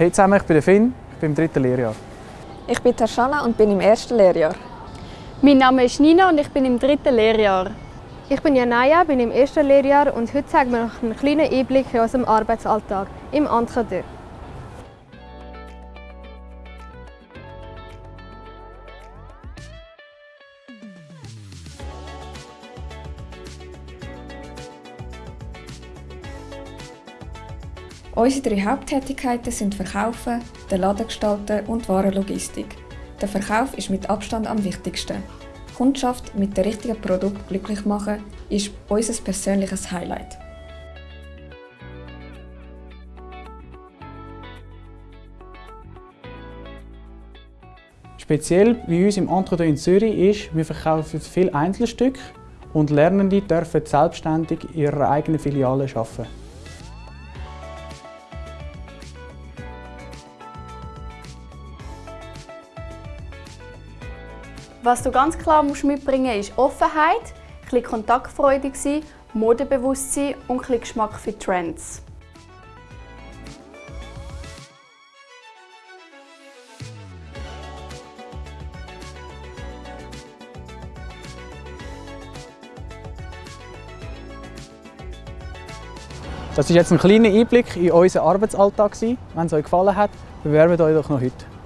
Hey zusammen, ich bin der Finn, ich bin im dritten Lehrjahr. Ich bin Tarshana und bin im ersten Lehrjahr. Mein Name ist Nina und ich bin im dritten Lehrjahr. Ich bin Janaya, bin im ersten Lehrjahr und heute zeigen wir noch einen kleinen Einblick in unserem Arbeitsalltag im Entretien. Unsere drei Haupttätigkeiten sind Verkaufen, der Laden und Warenlogistik. Der Verkauf ist mit Abstand am wichtigsten. Kundschaft mit dem richtigen Produkt glücklich machen ist unser persönliches Highlight. Speziell bei uns im Entretien in Zürich ist, wir verkaufen viele Einzelstücke und Lernende dürfen selbstständig in ihrer eigenen Filiale arbeiten. Was du ganz klar musst mitbringen musst, ist Offenheit, ein kontaktfreudig sein, Modebewusstsein und ein Geschmack für Trends. Das war jetzt ein kleiner Einblick in unseren Arbeitsalltag. Wenn es euch gefallen hat, bewerbt euch doch noch heute.